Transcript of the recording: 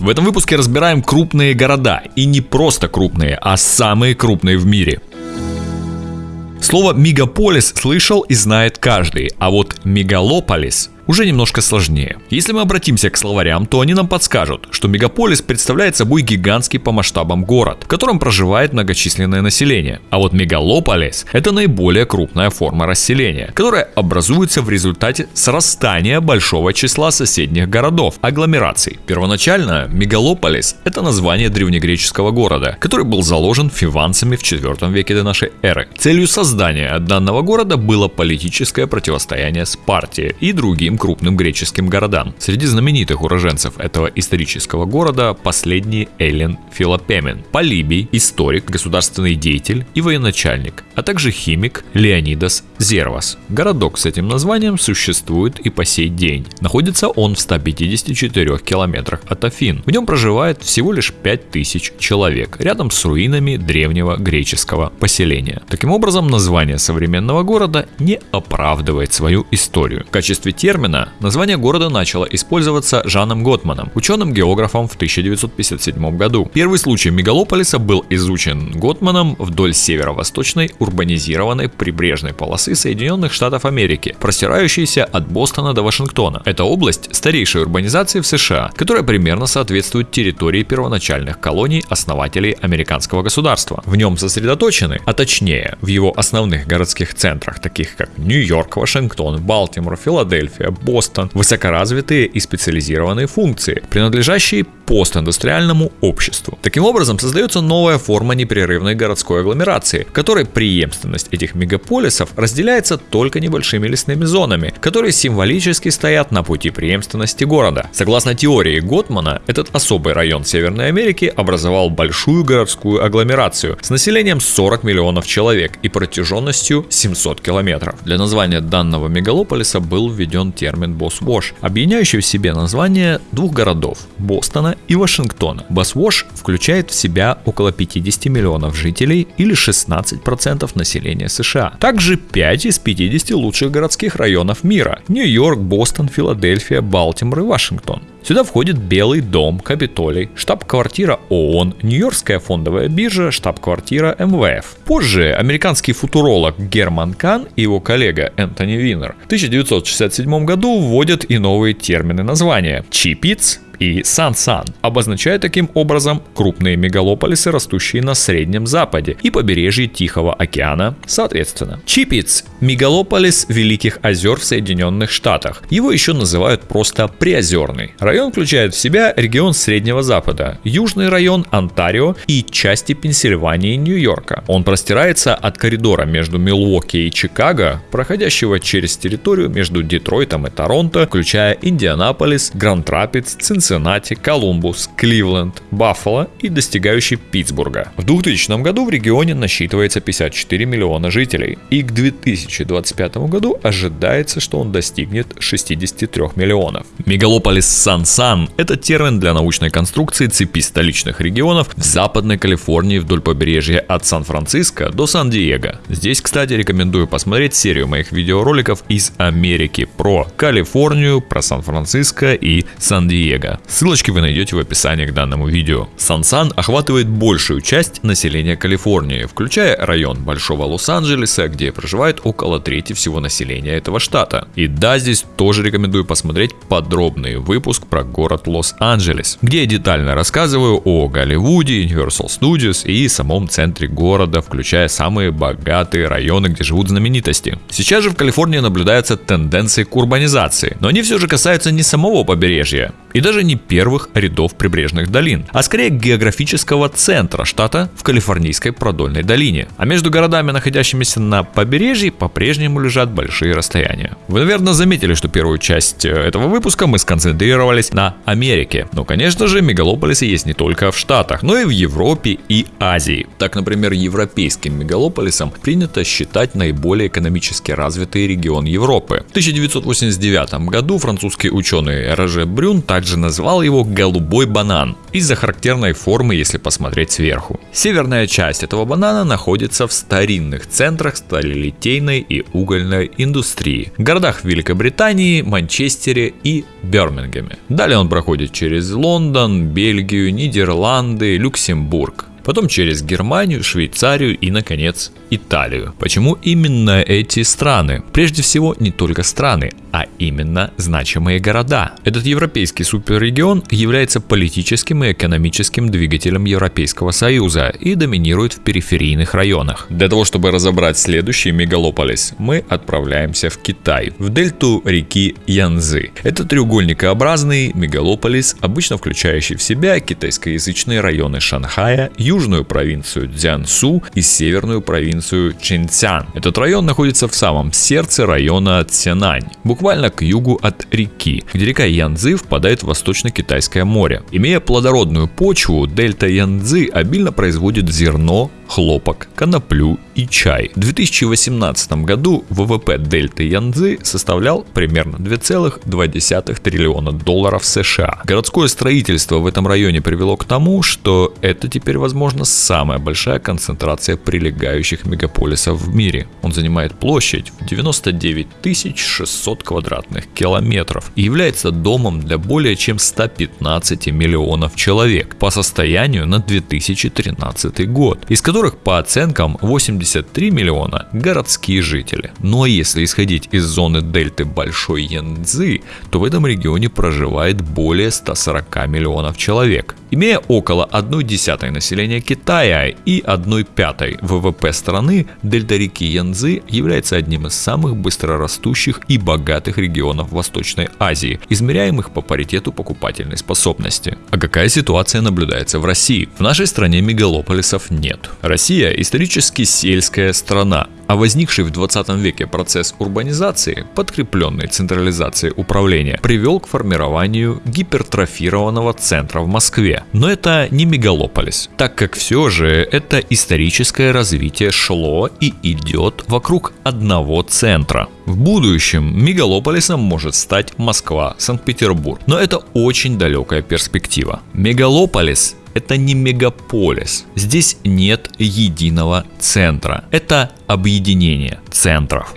В этом выпуске разбираем крупные города. И не просто крупные, а самые крупные в мире. Слово «мегаполис» слышал и знает каждый, а вот «мегалополис» уже немножко сложнее. Если мы обратимся к словарям, то они нам подскажут, что мегаполис представляет собой гигантский по масштабам город, в котором проживает многочисленное население. А вот мегалополис – это наиболее крупная форма расселения, которая образуется в результате срастания большого числа соседних городов, агломераций. Первоначально мегалополис – это название древнегреческого города, который был заложен фиванцами в 4 веке до нашей эры. Целью создания данного города было политическое противостояние Спарте и другим крупным греческим городам. Среди знаменитых уроженцев этого исторического города последний Эллен Филопемен, Полибий, историк, государственный деятель и военачальник, а также химик Леонидас Зервас. Городок с этим названием существует и по сей день. Находится он в 154 километрах от Афин. В нем проживает всего лишь 5000 человек, рядом с руинами древнего греческого поселения. Таким образом, название современного города не оправдывает свою историю. В качестве термина термина название города начало использоваться Жаном Готманом, ученым-географом в 1957 году. Первый случай мегалополиса был изучен Готманом вдоль северо-восточной урбанизированной прибрежной полосы Соединенных Штатов Америки, простирающейся от Бостона до Вашингтона. Это область старейшей урбанизации в США, которая примерно соответствует территории первоначальных колоний основателей американского государства. В нем сосредоточены, а точнее в его основных городских центрах, таких как Нью-Йорк, Вашингтон, Балтимор, Филадельфия, Бостон, высокоразвитые и специализированные функции, принадлежащие постиндустриальному обществу. Таким образом, создается новая форма непрерывной городской агломерации, которой преемственность этих мегаполисов разделяется только небольшими лесными зонами, которые символически стоят на пути преемственности города. Согласно теории Готмана, этот особый район Северной Америки образовал большую городскую агломерацию с населением 40 миллионов человек и протяженностью 700 километров. Для названия данного мегалополиса был введен термин «босс-вош», объединяющий в себе название двух городов – Бостона и Вашингтона. Басвош включает в себя около 50 миллионов жителей или 16% населения США. Также 5 из 50 лучших городских районов мира – Нью-Йорк, Бостон, Филадельфия, Балтимор и Вашингтон. Сюда входит Белый дом, Капитолий, штаб-квартира ООН, Нью-Йоркская фондовая биржа, штаб-квартира МВФ. Позже американский футуролог Герман Кан и его коллега Энтони Винер в 1967 году вводят и новые термины названия – Чипиц, и Сан-Сан, обозначая таким образом крупные мегалополисы, растущие на Среднем Западе и побережье Тихого океана, соответственно. Чипиц – мегалополис Великих озер в Соединенных Штатах. Его еще называют просто Приозерный. Район включает в себя регион Среднего Запада, южный район Онтарио и части Пенсильвании и Нью-Йорка. Он простирается от коридора между Милуоки и Чикаго, проходящего через территорию между Детройтом и Торонто, включая Индианаполис, Гранд-Рапидс, Цинциннати, Цинциннати, Колумбус, Кливленд, Баффало и достигающий Питтсбурга. В 2000 году в регионе насчитывается 54 миллиона жителей, и к 2025 году ожидается, что он достигнет 63 миллионов. Мегалополис Сан-Сан – это термин для научной конструкции цепи столичных регионов в Западной Калифорнии вдоль побережья от Сан-Франциско до Сан-Диего. Здесь, кстати, рекомендую посмотреть серию моих видеороликов из Америки про Калифорнию, про Сан-Франциско и Сан-Диего. Ссылочки вы найдете в описании к данному видео. Сан-Сан охватывает большую часть населения Калифорнии, включая район Большого Лос-Анджелеса, где проживает около трети всего населения этого штата. И да, здесь тоже рекомендую посмотреть подробный выпуск про город Лос-Анджелес, где я детально рассказываю о Голливуде, Universal Studios и самом центре города, включая самые богатые районы, где живут знаменитости. Сейчас же в Калифорнии наблюдаются тенденции к урбанизации, но они все же касаются не самого побережья, и даже не первых рядов прибрежных долин, а скорее географического центра штата в Калифорнийской продольной долине. А между городами, находящимися на побережье, по-прежнему лежат большие расстояния. Вы, наверное, заметили, что первую часть э, этого выпуска мы сконцентрировались на Америке. Но, конечно же, мегалополисы есть не только в Штатах, но и в Европе и Азии. Так, например, европейским мегалополисом принято считать наиболее экономически развитый регион Европы. В 1989 году французский ученый Роже Брюн так также назвал его «голубой банан» из-за характерной формы, если посмотреть сверху. Северная часть этого банана находится в старинных центрах сталелитейной и угольной индустрии, городах Великобритании, Манчестере и Бирмингеме. Далее он проходит через Лондон, Бельгию, Нидерланды, Люксембург потом через Германию, Швейцарию и, наконец, Италию. Почему именно эти страны? Прежде всего, не только страны, а именно значимые города. Этот европейский суперрегион является политическим и экономическим двигателем Европейского Союза и доминирует в периферийных районах. Для того, чтобы разобрать следующий мегалополис, мы отправляемся в Китай, в дельту реки Янзы. Это треугольникообразный мегалополис, обычно включающий в себя китайскоязычные районы Шанхая, южную провинцию Цзянсу и северную провинцию Чинцян. Этот район находится в самом сердце района Цянань буквально к югу от реки, где река Янцзы впадает в Восточно-Китайское море. Имея плодородную почву, дельта Янцзы обильно производит зерно, хлопок, коноплю и чай. В 2018 году ВВП дельты Янцзы составлял примерно 2,2 триллиона долларов США. Городское строительство в этом районе привело к тому, что это теперь, возможно, самая большая концентрация прилегающих мегаполисов в мире. Он занимает площадь в 99 600 квадратных километров и является домом для более чем 115 миллионов человек по состоянию на 2013 год, из которых по оценкам 83 миллиона городские жители. Но если исходить из зоны дельты Большой Янцзы, то в этом регионе проживает более 140 миллионов человек. Имея около 1 десятой населения Китая и 1 пятой ВВП страны, дельта реки Янцзы является одним из самых быстрорастущих и богатых регионов Восточной Азии, измеряемых по паритету покупательной способности. А какая ситуация наблюдается в России? В нашей стране мегалополисов нет. Россия исторически сельская страна, а возникший в 20 веке процесс урбанизации, подкрепленный централизацией управления, привел к формированию гипертрофированного центра в Москве. Но это не мегалополис, так как все же это историческое развитие шло и идет вокруг одного центра. В будущем мегалополисом может стать Москва, Санкт-Петербург, но это очень далекая перспектива. Мегалополис это не мегаполис. Здесь нет единого центра. Это объединение центров.